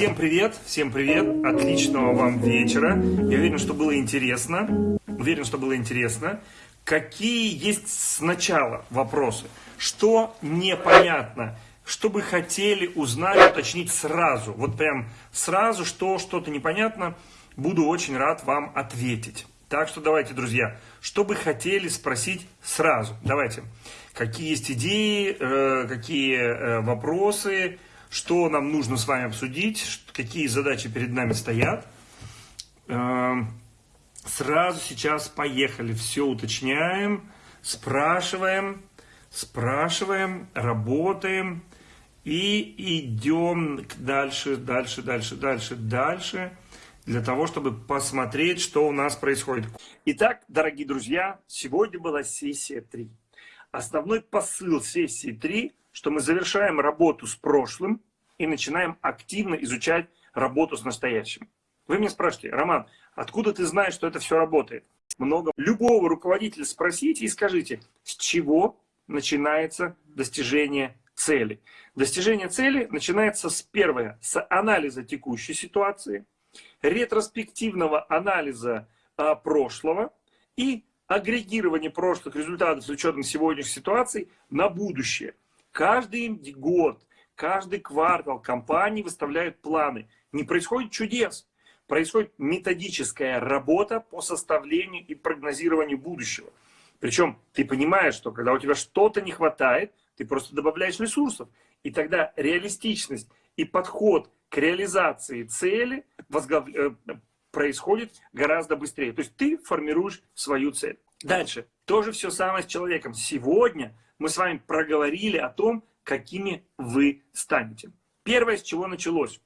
Всем привет, всем привет, отличного вам вечера. Я уверен, что было интересно. Уверен, что было интересно. Какие есть сначала вопросы? Что непонятно? Что бы хотели узнать, уточнить сразу? Вот прям сразу, что что-то непонятно, буду очень рад вам ответить. Так что давайте, друзья, что бы хотели спросить сразу? Давайте. Какие есть идеи, э, какие э, вопросы, что нам нужно с вами обсудить, какие задачи перед нами стоят. Эм, сразу сейчас поехали, все уточняем, спрашиваем, спрашиваем, работаем и идем дальше, дальше, дальше, дальше, дальше, для того, чтобы посмотреть, что у нас происходит. Итак, дорогие друзья, сегодня была сессия 3. Основной посыл сессии 3 что мы завершаем работу с прошлым и начинаем активно изучать работу с настоящим. Вы меня спрашиваете, Роман, откуда ты знаешь, что это все работает? Много. Любого руководителя спросите и скажите, с чего начинается достижение цели. Достижение цели начинается с первого, с анализа текущей ситуации, ретроспективного анализа а, прошлого и агрегирования прошлых результатов с учетом сегодняшних ситуаций на будущее. Каждый год, каждый квартал компании выставляют планы. Не происходит чудес. Происходит методическая работа по составлению и прогнозированию будущего. Причем ты понимаешь, что когда у тебя что-то не хватает, ты просто добавляешь ресурсов. И тогда реалистичность и подход к реализации цели возглав... Э, происходит гораздо быстрее. То есть ты формируешь свою цель. Дальше. Тоже все самое с человеком. Сегодня мы с вами проговорили о том, какими вы станете. Первое, с чего началось.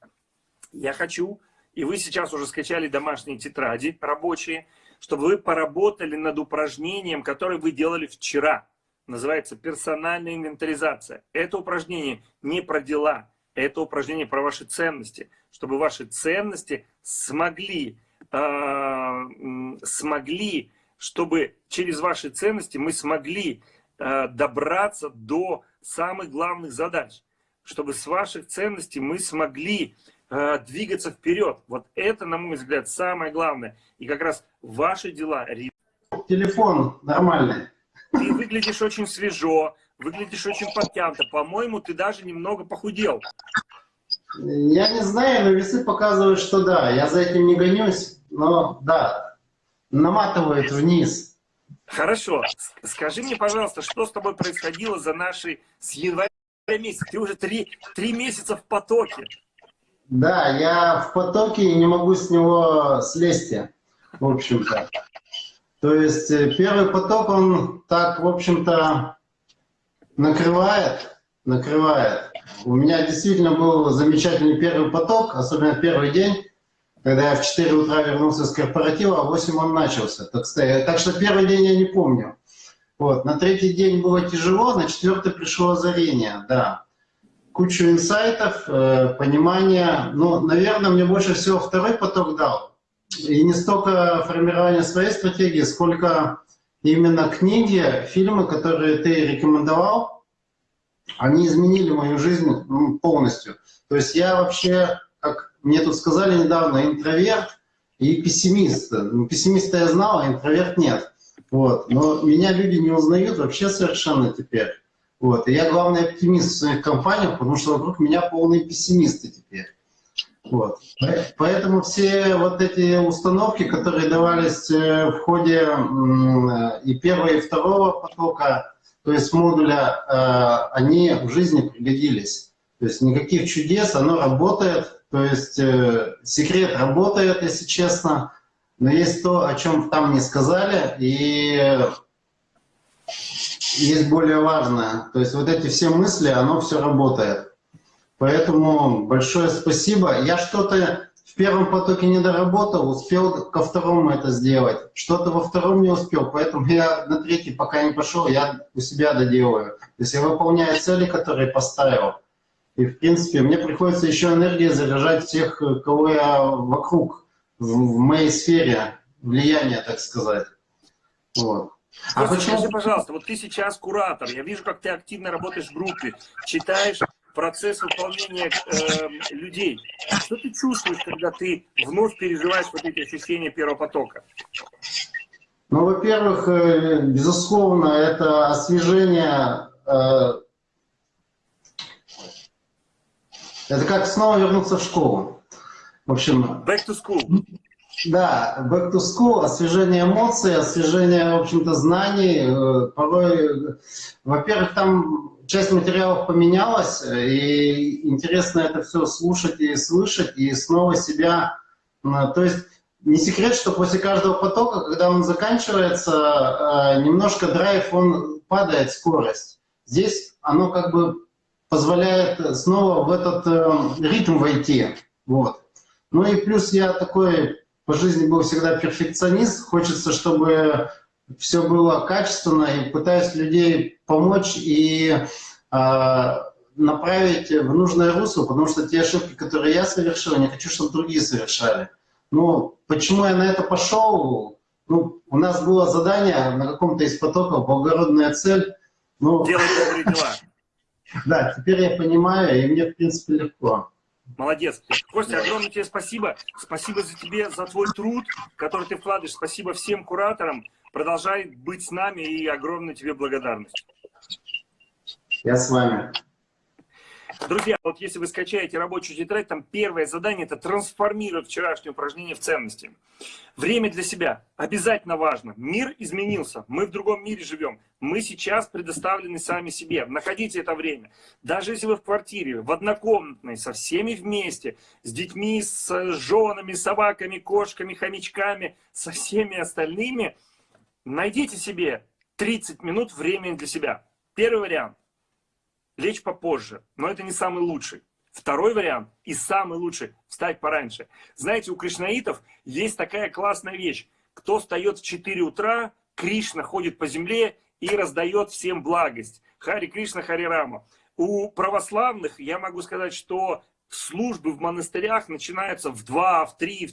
Я хочу, и вы сейчас уже скачали домашние тетради рабочие, чтобы вы поработали над упражнением, которое вы делали вчера. Называется персональная инвентаризация. Это упражнение не про дела, это упражнение про ваши ценности. Чтобы ваши ценности смогли, э, смогли чтобы через ваши ценности мы смогли Э, добраться до самых главных задач, чтобы с ваших ценностей мы смогли э, двигаться вперед. Вот это, на мой взгляд, самое главное. И как раз ваши дела... Телефон нормальный. Ты выглядишь очень свежо, выглядишь очень подтянуто. По-моему, ты даже немного похудел. Я не знаю, но весы показывают, что да. Я за этим не гонюсь, но да, наматывает вниз. Хорошо. Скажи мне, пожалуйста, что с тобой происходило за наши с января месяца? Ты уже три, три месяца в потоке. Да, я в потоке и не могу с него слезть, в общем-то. То есть э, первый поток, он так, в общем-то, накрывает, накрывает. У меня действительно был замечательный первый поток, особенно первый день когда я в 4 утра вернулся с корпоратива, а в 8 он начался. Так, так что первый день я не помню. Вот. На третий день было тяжело, на четвертый пришло озарение, да. Кучу инсайтов, э, понимания. Ну, наверное, мне больше всего второй поток дал. И не столько формирование своей стратегии, сколько именно книги, фильмы, которые ты рекомендовал, они изменили мою жизнь полностью. То есть я вообще, как мне тут сказали недавно, интроверт и пессимист. Ну, пессимиста я знал, а интроверт нет. Вот. Но меня люди не узнают вообще совершенно теперь. Вот. И я главный оптимист в своих компаниях, потому что вокруг меня полные пессимисты теперь. Вот. Поэтому все вот эти установки, которые давались э, в ходе и первого, и второго потока, то есть модуля, э, они в жизни пригодились. То есть никаких чудес, оно работает, то есть э, секрет работает, если честно, но есть то, о чем там не сказали, и есть более важное. То есть вот эти все мысли, оно все работает. Поэтому большое спасибо. Я что-то в первом потоке не доработал, успел ко второму это сделать. Что-то во втором не успел, поэтому я на третий пока не пошел, я у себя доделаю. То есть я выполняю цели, которые поставил. И, в принципе, мне приходится еще энергией заряжать тех, кого я вокруг, в, моей сфере влияния, так сказать. Вот. А почему? Скажи, пожалуйста, вот ты сейчас куратор, я вижу, как ты активно работаешь в группе, читаешь процесс выполнения э, людей. Что ты чувствуешь, когда ты вновь переживаешь вот эти ощущения первого потока? Ну, во-первых, э, безусловно, это освежение. Э, это как снова вернуться в школу. В общем... Back to school. Да, back to school, освежение эмоций, освежение, в общем-то, знаний. Э, порой, во-первых, там часть материалов поменялась, и интересно это все слушать и слышать, и снова себя... То есть не секрет, что после каждого потока, когда он заканчивается, э, немножко драйв, он падает, скорость. Здесь оно как бы позволяет снова в этот э, ритм войти. Вот. Ну и плюс я такой по жизни был всегда перфекционист. Хочется, чтобы все было качественно и пытаюсь людей помочь и э, направить в нужное русло, потому что те ошибки, которые я совершил, не хочу, чтобы другие совершали. Ну, почему я на это пошел? Ну, у нас было задание на каком-то из потоков, благородная цель. Ну, Делать добрые дела. Да, теперь я понимаю, и мне, в принципе, легко. Молодец. Костя, огромное тебе спасибо. Спасибо за тебе, за твой труд, который ты вкладываешь. Спасибо всем кураторам. Продолжай быть с нами и огромная тебе благодарность. Я с вами. Друзья, вот если вы скачаете рабочую тетрадь, там первое задание – это трансформировать вчерашнее упражнение в ценности. Время для себя обязательно важно. Мир изменился, мы в другом мире живем. Мы сейчас предоставлены сами себе. Находите это время. Даже если вы в квартире, в однокомнатной, со всеми вместе, с детьми, с женами, собаками, кошками, хомячками, со всеми остальными, найдите себе 30 минут времени для себя. Первый вариант – лечь попозже, но это не самый лучший. Второй вариант и самый лучший – встать пораньше. Знаете, у кришнаитов есть такая классная вещь. Кто встает в 4 утра, Кришна ходит по земле и раздает всем благость. Хари Кришна, Хари Рама. У православных я могу сказать, что службы в монастырях начинаются в 2, в 3,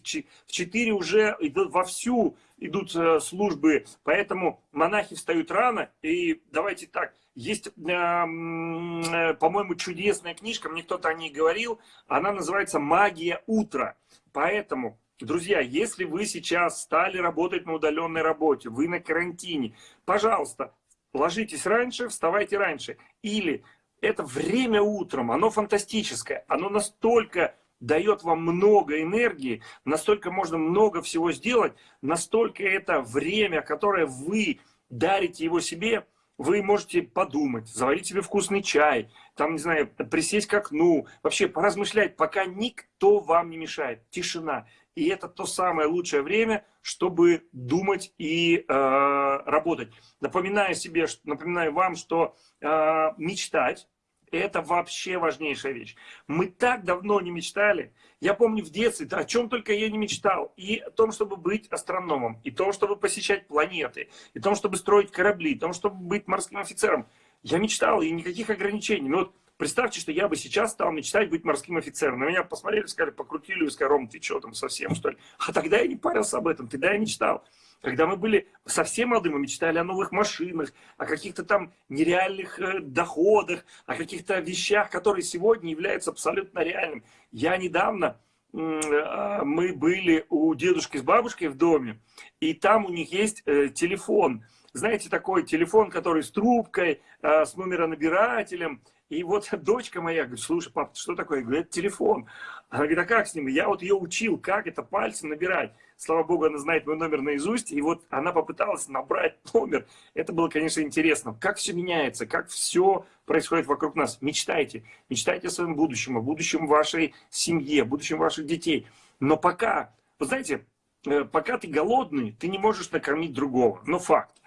в 4 уже идут вовсю идут э, службы, поэтому монахи встают рано. И давайте так, есть, э, э, по-моему, чудесная книжка, мне кто-то о ней говорил, она называется «Магия утра». Поэтому, друзья, если вы сейчас стали работать на удаленной работе, вы на карантине, пожалуйста, ложитесь раньше, вставайте раньше. Или это время утром, оно фантастическое, оно настолько дает вам много энергии, настолько можно много всего сделать, настолько это время, которое вы дарите его себе, вы можете подумать, заварить себе вкусный чай, там, не знаю, присесть к окну, вообще поразмышлять, пока никто вам не мешает. Тишина. И это то самое лучшее время, чтобы думать и э, работать. Напоминаю себе, напоминаю вам, что э, мечтать это вообще важнейшая вещь. Мы так давно не мечтали. Я помню в детстве, о чем только я не мечтал. И о том, чтобы быть астрономом, и о том, чтобы посещать планеты, и о том, чтобы строить корабли, и о том, чтобы быть морским офицером. Я мечтал, и никаких ограничений. Но вот представьте, что я бы сейчас стал мечтать быть морским офицером. На меня посмотрели, сказали, покрутили, сказали, Ром, ты что там совсем, что ли? А тогда я не парился об этом, тогда я мечтал. Когда мы были совсем молодые, мы мечтали о новых машинах, о каких-то там нереальных э, доходах, о каких-то вещах, которые сегодня являются абсолютно реальными. Я недавно, э, мы были у дедушки с бабушкой в доме, и там у них есть э, телефон. Знаете, такой телефон, который с трубкой, с номеронабирателем. И вот дочка моя говорит, слушай, папа, что такое? Я говорю, это телефон. Она говорит, а как с ним? Я вот ее учил, как это пальцем набирать. Слава богу, она знает мой номер наизусть. И вот она попыталась набрать номер. Это было, конечно, интересно. Как все меняется, как все происходит вокруг нас. Мечтайте. Мечтайте о своем будущем, о будущем вашей семье, о будущем ваших детей. Но пока, вы знаете, э, пока ты голодный, ты не можешь накормить другого. Но факт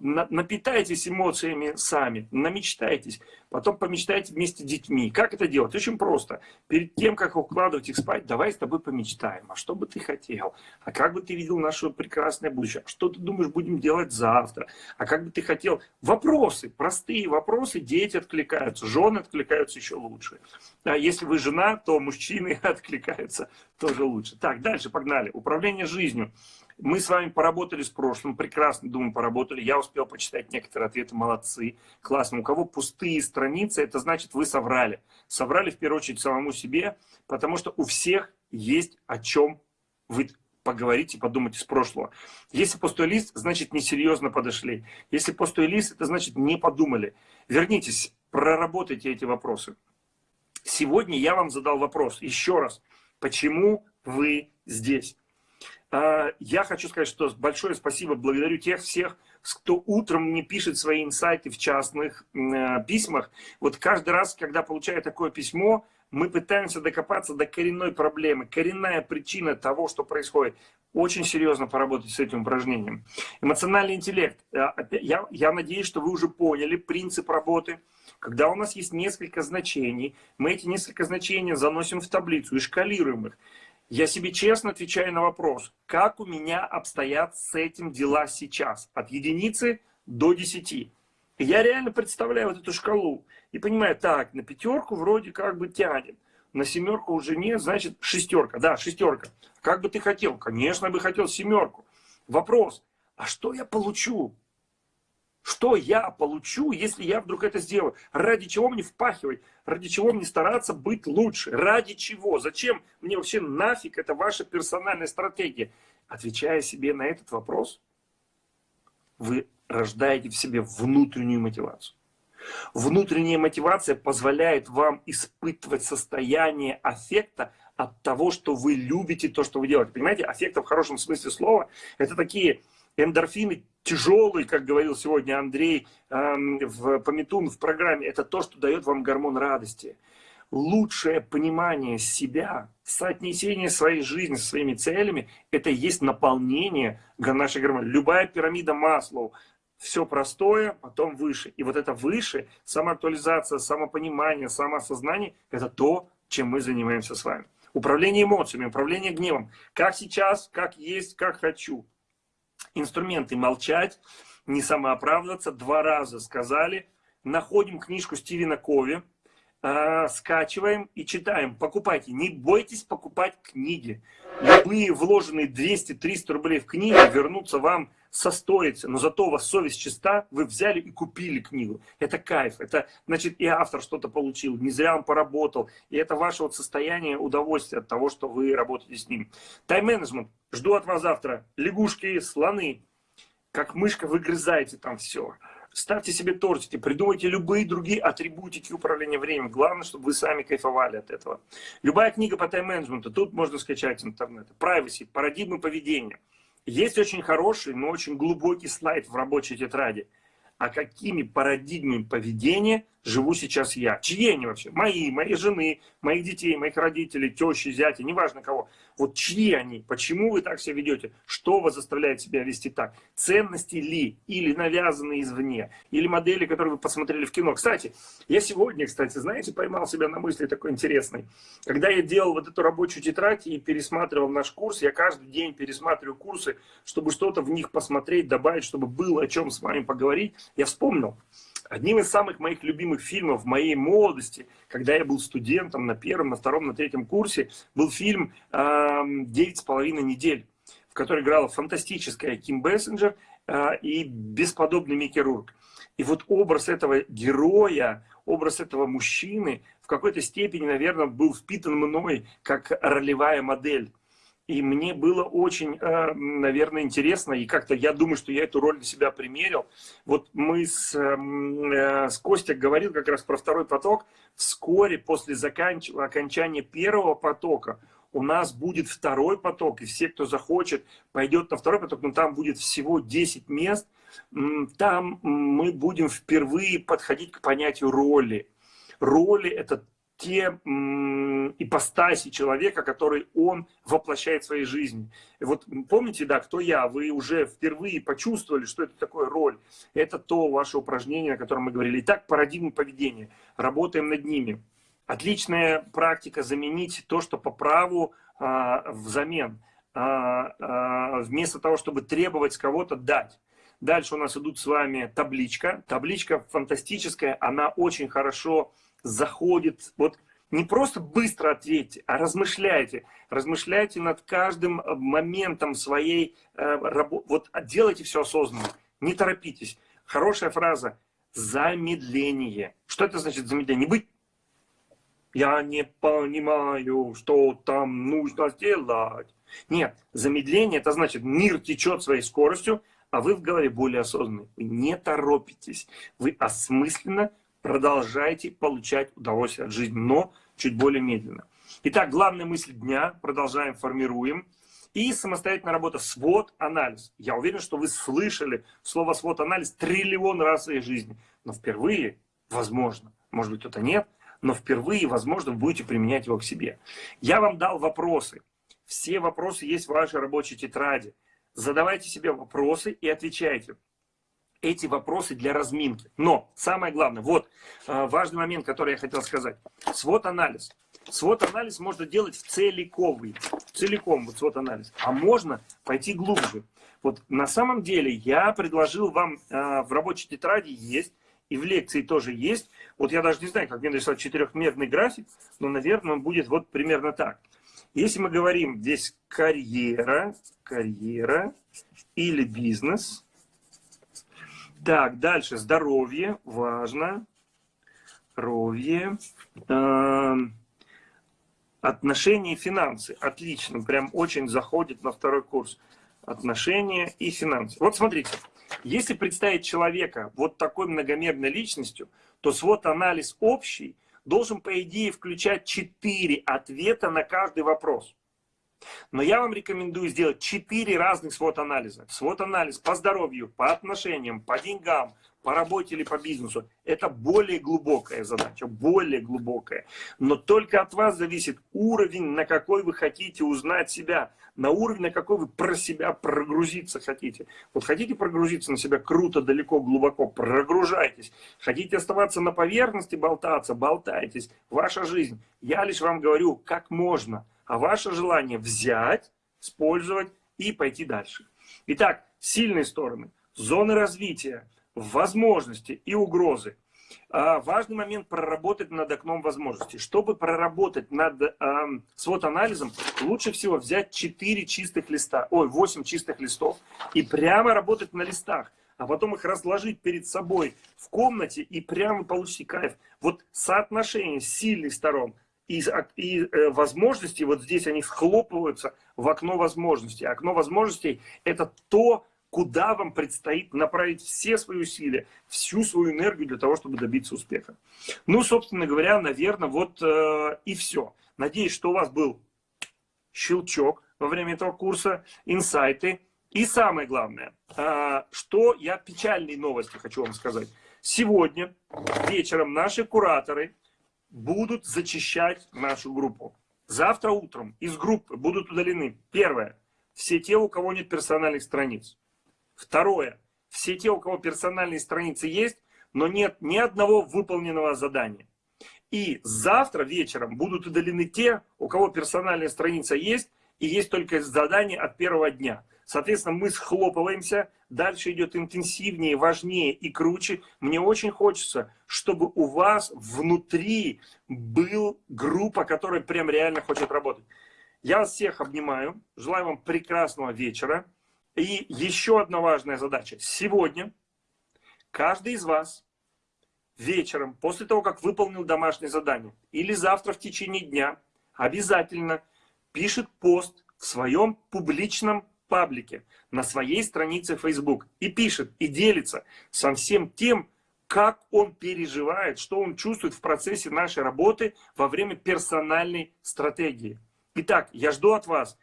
напитайтесь эмоциями сами, намечтайтесь, потом помечтайте вместе с детьми. Как это делать? Очень просто. Перед тем, как укладывать их спать, давай с тобой помечтаем. А что бы ты хотел? А как бы ты видел наше прекрасное будущее? Что ты думаешь, будем делать завтра? А как бы ты хотел? Вопросы, простые вопросы, дети откликаются, жены откликаются еще лучше. А если вы жена, то мужчины откликаются тоже лучше. Так, дальше погнали. Управление жизнью. Мы с вами поработали с прошлым, прекрасно, думаю, поработали. Я успел почитать некоторые ответы, молодцы, классно. У кого пустые страницы, это значит, вы соврали. Соврали в первую очередь самому себе, потому что у всех есть о чем вы поговорить и подумать из прошлого. Если пустой лист, значит несерьезно подошли. Если пустой лист, это значит не подумали. Вернитесь, проработайте эти вопросы. Сегодня я вам задал вопрос еще раз. Почему вы здесь? А, я хочу сказать, что большое спасибо, благодарю тех всех, кто утром мне пишет свои инсайты в частных э, письмах. Вот каждый раз, когда получаю такое письмо, мы пытаемся докопаться до коренной проблемы, коренная причина того, что происходит. Очень серьезно поработать с этим упражнением. Эмоциональный интеллект. Э, я, я надеюсь, что вы уже поняли принцип работы. Когда у нас есть несколько значений, мы эти несколько значений заносим в таблицу и шкалируем их. Я себе честно отвечаю на вопрос, как у меня обстоят с этим дела сейчас, от единицы до десяти. Я реально представляю вот эту шкалу и понимаю, так, на пятерку вроде как бы тянет, на семерку уже нет, значит шестерка, да, шестерка. Как бы ты хотел? Конечно, я бы хотел семерку. Вопрос, а что я получу? Что я получу, если я вдруг это сделаю? Ради чего мне впахивать? Ради чего мне стараться быть лучше? Ради чего? Зачем мне вообще нафиг это ваша персональная стратегия? Отвечая себе на этот вопрос, вы рождаете в себе внутреннюю мотивацию. Внутренняя мотивация позволяет вам испытывать состояние аффекта от того, что вы любите то, что вы делаете. Понимаете, аффекта в хорошем смысле слова, это такие эндорфины тяжелый, как говорил сегодня Андрей эм, в Пометун в программе, это то, что дает вам гормон радости. Лучшее понимание себя, соотнесение своей жизни со своими целями, это и есть наполнение нашей гормона. Любая пирамида Маслоу, все простое, потом выше. И вот это выше, самоактуализация, самопонимание, самоосознание, это то, чем мы занимаемся с вами. Управление эмоциями, управление гневом. Как сейчас, как есть, как хочу инструменты молчать, не самооправдываться. Два раза сказали. Находим книжку Стивена Кови, э, скачиваем и читаем. Покупайте. Не бойтесь покупать книги. Любые вложенные 200-300 рублей в книги вернутся вам состоится, но зато у вас совесть чиста, вы взяли и купили книгу. Это кайф, это значит и автор что-то получил, не зря он поработал, и это ваше вот состояние удовольствия от того, что вы работаете с ним. Тайм-менеджмент, жду от вас завтра, лягушки, слоны, как мышка выгрызаете там все. Ставьте себе тортики, придумайте любые другие атрибутики управления временем. Главное, чтобы вы сами кайфовали от этого. Любая книга по тайм-менеджменту, тут можно скачать интернет. Privacy, парадигмы поведения. Есть очень хороший, но очень глубокий слайд в рабочей тетради. А какими парадигмами поведения живу сейчас я. Чьи они вообще? Мои, моей жены, моих детей, моих родителей, тещи, зятя, неважно кого. Вот чьи они? Почему вы так себя ведете? Что вас заставляет себя вести так? Ценности ли? Или навязанные извне? Или модели, которые вы посмотрели в кино? Кстати, я сегодня, кстати, знаете, поймал себя на мысли такой интересной. Когда я делал вот эту рабочую тетрадь и пересматривал наш курс, я каждый день пересматриваю курсы, чтобы что-то в них посмотреть, добавить, чтобы было о чем с вами поговорить. Я вспомнил, Одним из самых моих любимых фильмов в моей молодости, когда я был студентом на первом, на втором, на третьем курсе, был фильм «Девять с половиной недель», в которой играла фантастическая Ким Бессенджер а, и бесподобный Микки Рурк. И вот образ этого героя, образ этого мужчины в какой-то степени, наверное, был впитан мной как ролевая модель. И мне было очень, э, наверное, интересно, и как-то я думаю, что я эту роль на себя примерил. Вот мы с, э, с Костя говорил как раз про второй поток. Вскоре после заканч... окончания первого потока у нас будет второй поток, и все, кто захочет, пойдет на второй поток, но там будет всего 10 мест. Там мы будем впервые подходить к понятию роли. Роли – это те ипостаси человека, который он воплощает в своей жизни. И вот помните, да, кто я? Вы уже впервые почувствовали, что это такое роль. Это то ваше упражнение, о котором мы говорили. Итак, парадигмы поведения. Работаем над ними. Отличная практика заменить то, что по праву а, взамен. А, а, вместо того, чтобы требовать кого-то дать. Дальше у нас идут с вами табличка. Табличка фантастическая, она очень хорошо заходит. Вот не просто быстро ответьте, а размышляйте. Размышляйте над каждым э, моментом своей э, работы. Вот делайте все осознанно. Не торопитесь. Хорошая фраза. Замедление. Что это значит замедление? Не быть я не понимаю, что там нужно сделать. Нет, замедление это значит мир течет своей скоростью, а вы в голове более осознанный. Вы не торопитесь. Вы осмысленно продолжаете получать удовольствие от жизни, но чуть более медленно. Итак, главная мысль дня, продолжаем, формируем. И самостоятельная работа, свод-анализ. Я уверен, что вы слышали слово свод-анализ триллион раз в своей жизни. Но впервые, возможно, может быть кто-то нет, но впервые, возможно, вы будете применять его к себе. Я вам дал вопросы. Все вопросы есть в вашей рабочей тетради. Задавайте себе вопросы и отвечайте эти вопросы для разминки. Но самое главное, вот э, важный момент, который я хотел сказать. Свод-анализ. Свод-анализ можно делать в целиковый, целиком вот свод-анализ. А можно пойти глубже. Вот на самом деле я предложил вам э, в рабочей тетради есть, и в лекции тоже есть. Вот я даже не знаю, как мне нарисовать четырехмерный график, но, наверное, он будет вот примерно так. Если мы говорим здесь карьера, карьера или бизнес, так, дальше здоровье, важно. Здоровье. Э, отношения и финансы. Отлично, прям очень заходит на второй курс. Отношения и финансы. Вот смотрите, если представить человека вот такой многомерной личностью, то свод анализ общий должен, по идее, включать четыре ответа на каждый вопрос. Но я вам рекомендую сделать 4 разных свод-анализа. Свод-анализ по здоровью, по отношениям, по деньгам, по работе или по бизнесу. Это более глубокая задача, более глубокая. Но только от вас зависит уровень, на какой вы хотите узнать себя, на уровень, на какой вы про себя прогрузиться хотите. Вот хотите прогрузиться на себя круто, далеко, глубоко, прогружайтесь. Хотите оставаться на поверхности, болтаться, болтайтесь. Ваша жизнь. Я лишь вам говорю, как можно а ваше желание взять, использовать и пойти дальше. Итак, сильные стороны, зоны развития, возможности и угрозы. А, важный момент проработать над окном возможностей. Чтобы проработать над э, свод-анализом, лучше всего взять 4 чистых листа, ой, 8 чистых листов и прямо работать на листах, а потом их разложить перед собой в комнате и прямо получить кайф. Вот соотношение сильных сторон и, и э, возможности, вот здесь они схлопываются в окно возможностей. Окно возможностей – это то, куда вам предстоит направить все свои усилия, всю свою энергию для того, чтобы добиться успеха. Ну, собственно говоря, наверное, вот э, и все. Надеюсь, что у вас был щелчок во время этого курса, инсайты. И самое главное, э, что я печальные новости хочу вам сказать. Сегодня вечером наши кураторы будут зачищать нашу группу. Завтра утром из группы будут удалены, первое, все те, у кого нет персональных страниц. Второе, все те, у кого персональные страницы есть, но нет ни одного выполненного задания. И завтра вечером будут удалены те, у кого персональная страница есть, и есть только задание от первого дня. Соответственно, мы схлопываемся, дальше идет интенсивнее, важнее и круче. Мне очень хочется, чтобы у вас внутри был группа, которая прям реально хочет работать. Я вас всех обнимаю, желаю вам прекрасного вечера. И еще одна важная задача. Сегодня каждый из вас вечером, после того, как выполнил домашнее задание, или завтра в течение дня, обязательно пишет пост в своем публичном паблике, на своей странице Facebook и пишет, и делится со всем тем, как он переживает, что он чувствует в процессе нашей работы во время персональной стратегии. Итак, я жду от вас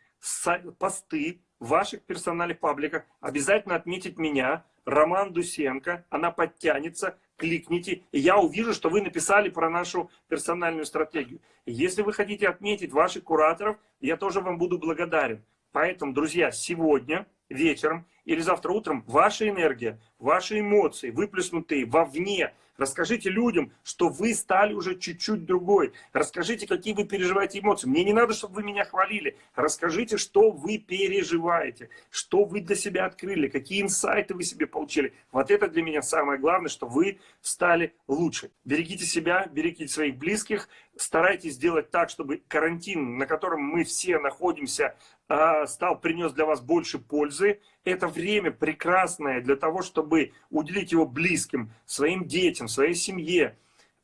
посты в ваших персональных пабликах. Обязательно отметить меня, Роман Дусенко. Она подтянется, кликните, и я увижу, что вы написали про нашу персональную стратегию. если вы хотите отметить ваших кураторов, я тоже вам буду благодарен. Поэтому, друзья, сегодня вечером или завтра утром ваша энергия, ваши эмоции, выплеснутые вовне, расскажите людям, что вы стали уже чуть-чуть другой. Расскажите, какие вы переживаете эмоции. Мне не надо, чтобы вы меня хвалили. Расскажите, что вы переживаете, что вы для себя открыли, какие инсайты вы себе получили. Вот это для меня самое главное, что вы стали лучше. Берегите себя, берегите своих близких, старайтесь сделать так, чтобы карантин, на котором мы все находимся, а, стал, принес для вас больше пользы. Это время прекрасное для того, чтобы уделить его близким, своим детям, своей семье,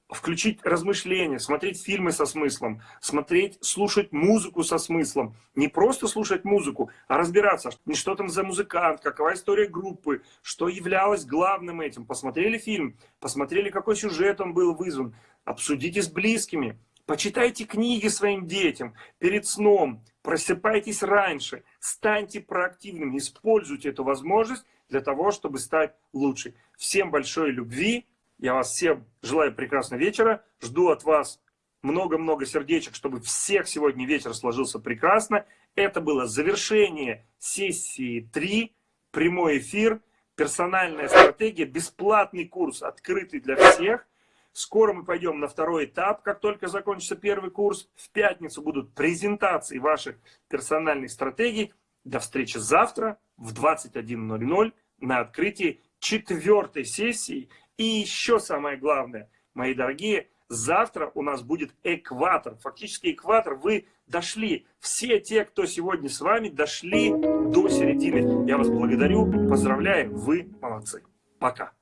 включить размышления, смотреть фильмы со смыслом, смотреть, слушать музыку со смыслом. Не просто слушать музыку, а разбираться, что там за музыкант, какова история группы, что являлось главным этим. Посмотрели фильм, посмотрели, какой сюжет он был вызван, обсудите с близкими, почитайте книги своим детям перед сном, просыпайтесь раньше, станьте проактивными, используйте эту возможность для того, чтобы стать лучше. Всем большой любви, я вас всем желаю прекрасного вечера. Жду от вас много-много сердечек, чтобы всех сегодня вечер сложился прекрасно. Это было завершение сессии 3, прямой эфир, персональная стратегия, бесплатный курс, открытый для всех. Скоро мы пойдем на второй этап, как только закончится первый курс. В пятницу будут презентации ваших персональных стратегий. До встречи завтра в 21.00 на открытии четвертой сессии и еще самое главное, мои дорогие, завтра у нас будет экватор. Фактически экватор, вы дошли. Все те, кто сегодня с вами, дошли до середины. Я вас благодарю, поздравляю, вы молодцы. Пока.